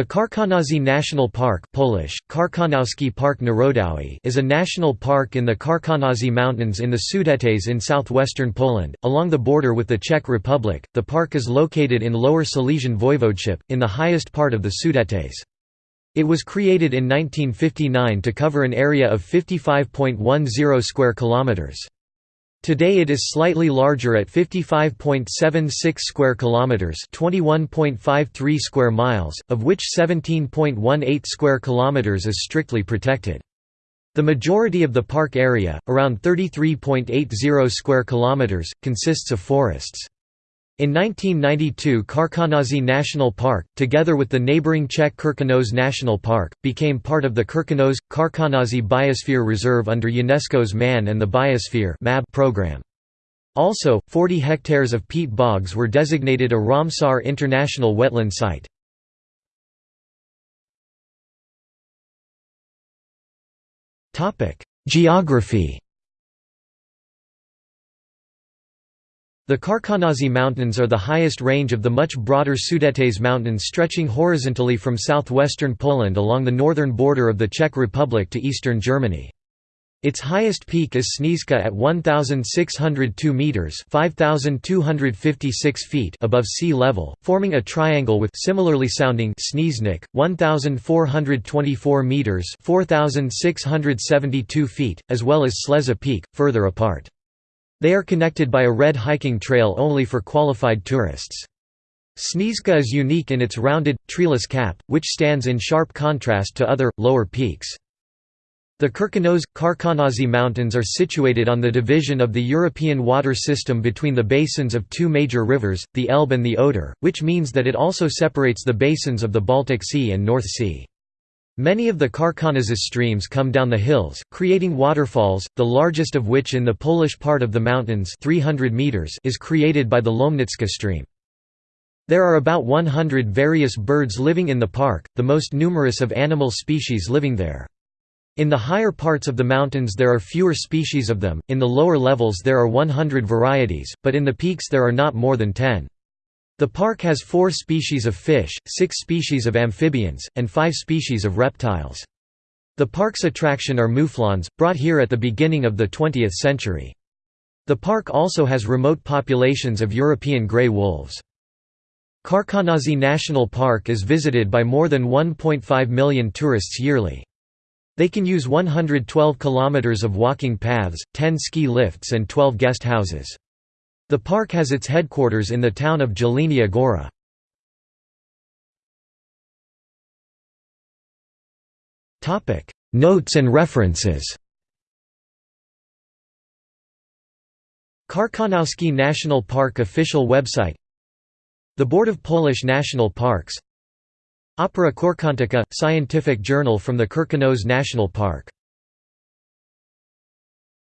The Karkonosze National Park Polish, Park Narodowy is a national park in the Karkonosze Mountains in the Sudetes in southwestern Poland, along the border with the Czech Republic. The park is located in Lower Silesian Voivodeship, in the highest part of the Sudetes. It was created in 1959 to cover an area of 55.10 square kilometers. Today it is slightly larger at 55.76 square kilometers, 21.53 square miles, of which 17.18 square kilometers is strictly protected. The majority of the park area, around 33.80 square kilometers, consists of forests. In 1992 Karkonosze National Park, together with the neighboring Czech Krkonoše National Park, became part of the Karkonosze Biosphere Reserve under UNESCO's Man and the Biosphere program. Also, 40 hectares of peat bogs were designated a Ramsar International Wetland Site. Geography The Karkonosze Mountains are the highest range of the much broader Sudetes Mountains stretching horizontally from southwestern Poland along the northern border of the Czech Republic to eastern Germany. Its highest peak is Snieżka at 1,602 metres 5,256 feet above sea level, forming a triangle with similarly sounding Snieżnik, 1,424 metres 4,672 feet, as well as Sleza Peak, further apart. They are connected by a red hiking trail only for qualified tourists. Snieżka is unique in its rounded, treeless cap, which stands in sharp contrast to other, lower peaks. The Krkonoše – Karkonosze Mountains are situated on the division of the European water system between the basins of two major rivers, the Elbe and the Oder, which means that it also separates the basins of the Baltic Sea and North Sea. Many of the Karkonosze streams come down the hills, creating waterfalls, the largest of which in the Polish part of the mountains 300 meters is created by the Lomnicka stream. There are about 100 various birds living in the park, the most numerous of animal species living there. In the higher parts of the mountains there are fewer species of them, in the lower levels there are 100 varieties, but in the peaks there are not more than 10. The park has four species of fish, six species of amphibians, and five species of reptiles. The park's attraction are mouflons, brought here at the beginning of the 20th century. The park also has remote populations of European grey wolves. Karkonosze National Park is visited by more than 1.5 million tourists yearly. They can use 112 kilometers of walking paths, 10 ski lifts and 12 guest houses. The park has its headquarters in the town of Jelenia Gora. Notes and references. Karkonoski National Park official website. The Board of Polish National Parks. Opera Corcontica – scientific journal from the Krkonosze National Park